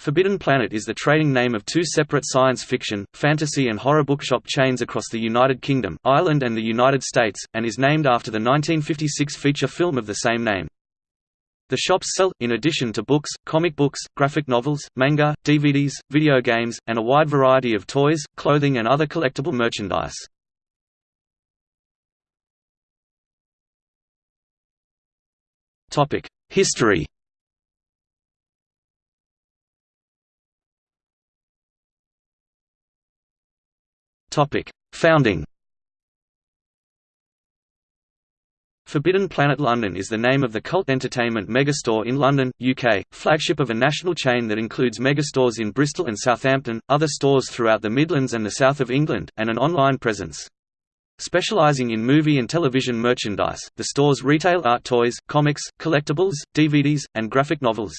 Forbidden Planet is the trading name of two separate science fiction, fantasy and horror bookshop chains across the United Kingdom, Ireland and the United States, and is named after the 1956 feature film of the same name. The shops sell, in addition to books, comic books, graphic novels, manga, DVDs, video games, and a wide variety of toys, clothing and other collectible merchandise. History Topic: Founding. Forbidden Planet London is the name of the cult entertainment megastore in London, UK, flagship of a national chain that includes megastores in Bristol and Southampton, other stores throughout the Midlands and the south of England, and an online presence. Specialising in movie and television merchandise, the stores retail art toys, comics, collectibles, DVDs, and graphic novels.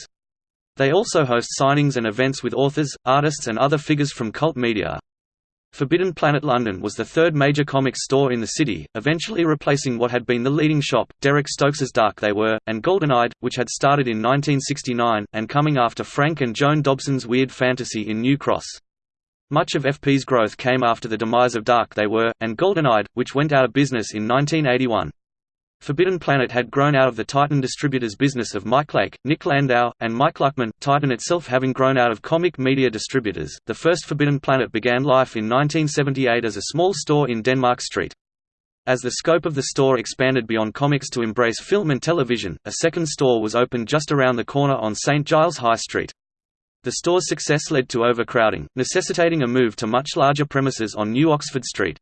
They also host signings and events with authors, artists and other figures from cult media. Forbidden Planet London was the third major comics store in the city, eventually replacing what had been the leading shop, Derek Stokes's Dark They Were, and Golden Eyed, which had started in 1969, and coming after Frank and Joan Dobson's Weird Fantasy in New Cross. Much of FP's growth came after the demise of Dark They Were, and Golden Eyed, which went out of business in 1981. Forbidden Planet had grown out of the Titan Distributors business of Mike Lake, Nick Landau, and Mike Luckman, Titan itself having grown out of Comic Media Distributors. The first Forbidden Planet began life in 1978 as a small store in Denmark Street. As the scope of the store expanded beyond comics to embrace film and television, a second store was opened just around the corner on St Giles High Street. The store's success led to overcrowding, necessitating a move to much larger premises on New Oxford Street.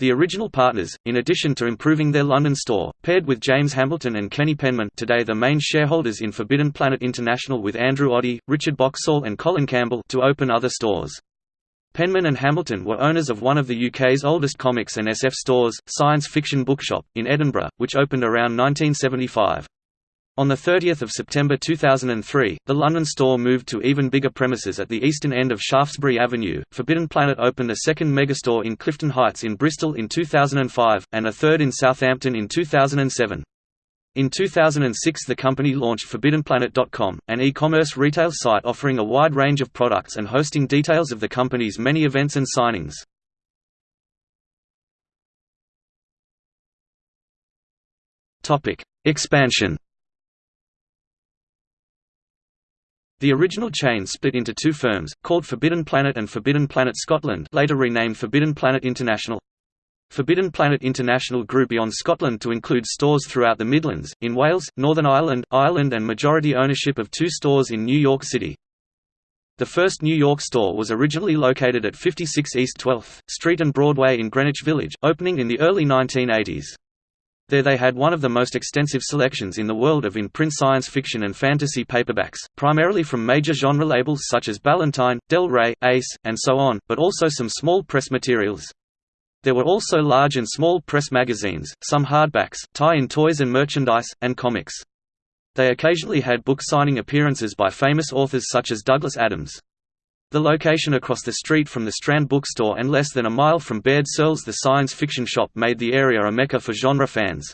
The original partners, in addition to improving their London store, paired with James Hamilton and Kenny Penman today the main shareholders in Forbidden Planet International with Andrew Oddie, Richard Boxall and Colin Campbell to open other stores. Penman and Hamilton were owners of one of the UK's oldest comics and SF stores, Science Fiction Bookshop, in Edinburgh, which opened around 1975. On 30 September 2003, the London store moved to even bigger premises at the eastern end of Shaftesbury Avenue. Forbidden Planet opened a second megastore in Clifton Heights in Bristol in 2005, and a third in Southampton in 2007. In 2006 the company launched ForbiddenPlanet.com, an e-commerce retail site offering a wide range of products and hosting details of the company's many events and signings. Expansion The original chain split into two firms, called Forbidden Planet and Forbidden Planet Scotland later renamed Forbidden Planet International. Forbidden Planet International grew beyond Scotland to include stores throughout the Midlands, in Wales, Northern Ireland, Ireland and majority ownership of two stores in New York City. The first New York store was originally located at 56 East 12th Street and Broadway in Greenwich Village, opening in the early 1980s. There they had one of the most extensive selections in the world of in-print science fiction and fantasy paperbacks, primarily from major genre labels such as Ballantine, Del Rey, Ace, and so on, but also some small press materials. There were also large and small press magazines, some hardbacks, tie-in toys and merchandise, and comics. They occasionally had book signing appearances by famous authors such as Douglas Adams. The location across the street from the Strand bookstore and less than a mile from Baird Searles the science fiction shop made the area a mecca for genre fans.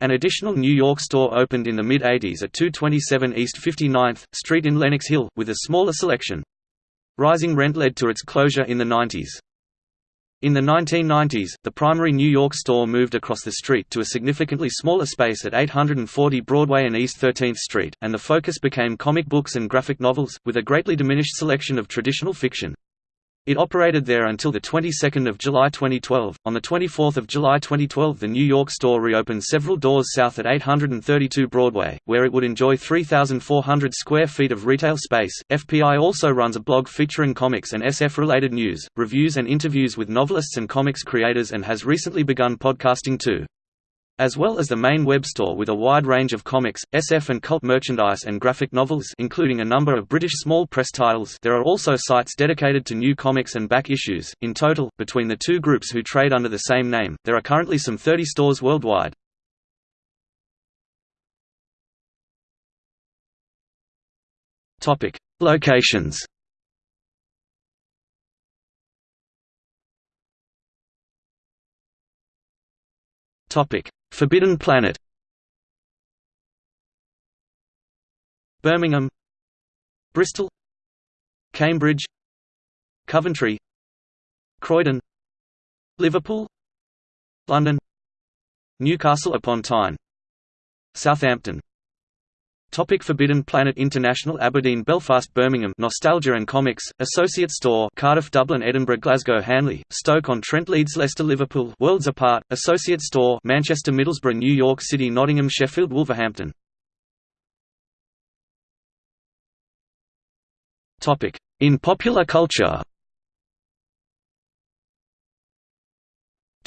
An additional New York store opened in the mid-80s at 227 East 59th Street in Lenox Hill, with a smaller selection. Rising rent led to its closure in the 90s. In the 1990s, the primary New York store moved across the street to a significantly smaller space at 840 Broadway and East 13th Street, and the focus became comic books and graphic novels, with a greatly diminished selection of traditional fiction. It operated there until the 22nd of July 2012. On the 24th of July 2012, the New York store reopened several doors south at 832 Broadway, where it would enjoy 3,400 square feet of retail space. FPI also runs a blog featuring comics and SF-related news, reviews and interviews with novelists and comics creators and has recently begun podcasting too. As well as the main web store with a wide range of comics, SF and cult merchandise and graphic novels including a number of British small press titles there are also sites dedicated to new comics and back issues. In total, between the two groups who trade under the same name, there are currently some 30 stores worldwide. Locations Topic: Forbidden Planet. Birmingham. Bristol. Cambridge. Coventry. Croydon. Liverpool. London. Newcastle upon Tyne. Southampton Topic Forbidden Planet International Aberdeen Belfast Birmingham. Nostalgia and Comics, Associate Store Cardiff Dublin Edinburgh Glasgow Hanley, Stoke-on-Trent Leeds Leicester Liverpool. Worlds Apart, Associate Store Manchester Middlesbrough New York City Nottingham Sheffield Wolverhampton. Topic. In popular culture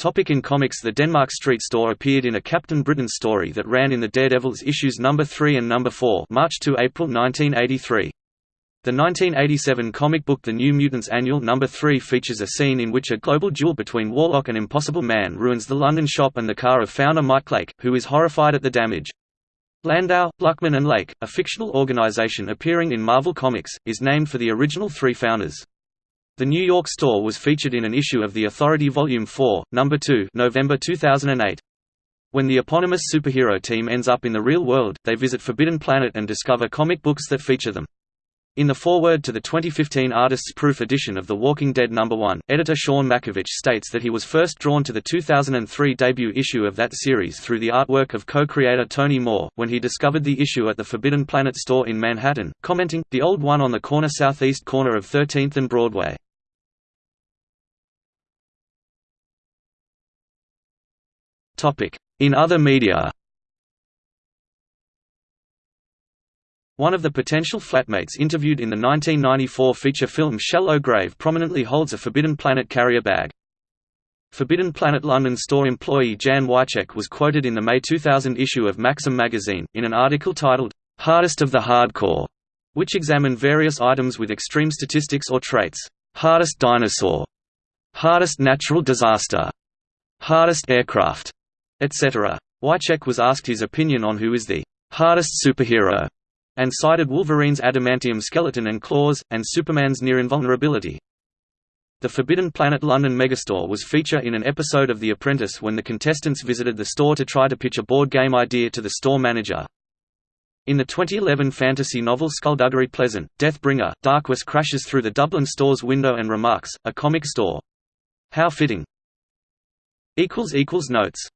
Topic in comics The Denmark Street Store appeared in a Captain Britain story that ran in the Daredevils issues number 3 and number 4 March to April 1983. The 1987 comic book The New Mutants Annual Number 3 features a scene in which a global duel between Warlock and Impossible Man ruins the London shop and the car of founder Mike Lake, who is horrified at the damage. Landau, Luckman and Lake, a fictional organization appearing in Marvel Comics, is named for the original three founders. The New York store was featured in an issue of The Authority Volume 4, Number 2 November 2008. When the eponymous superhero team ends up in the real world, they visit Forbidden Planet and discover comic books that feature them. In the foreword to the 2015 Artist's Proof edition of The Walking Dead No. 1, editor Sean Mackiewicz states that he was first drawn to the 2003 debut issue of that series through the artwork of co-creator Tony Moore, when he discovered the issue at the Forbidden Planet store in Manhattan, commenting, the old one on the corner southeast corner of 13th and Broadway. In other media One of the potential flatmates interviewed in the 1994 feature film Shallow Grave prominently holds a Forbidden Planet carrier bag. Forbidden Planet London store employee Jan Wycheck was quoted in the May 2000 issue of Maxim magazine, in an article titled, "'Hardest of the Hardcore", which examined various items with extreme statistics or traits. Hardest dinosaur, hardest natural disaster, hardest aircraft, etc. Wycheck was asked his opinion on who is the hardest superhero, and cited Wolverine's adamantium skeleton and claws, and Superman's near invulnerability. The Forbidden Planet London megastore was feature in an episode of The Apprentice when the contestants visited the store to try to pitch a board game idea to the store manager. In the 2011 fantasy novel Skulduggery Pleasant, Deathbringer, Darquesse crashes through the Dublin store's window and remarks, a comic store. How fitting. Notes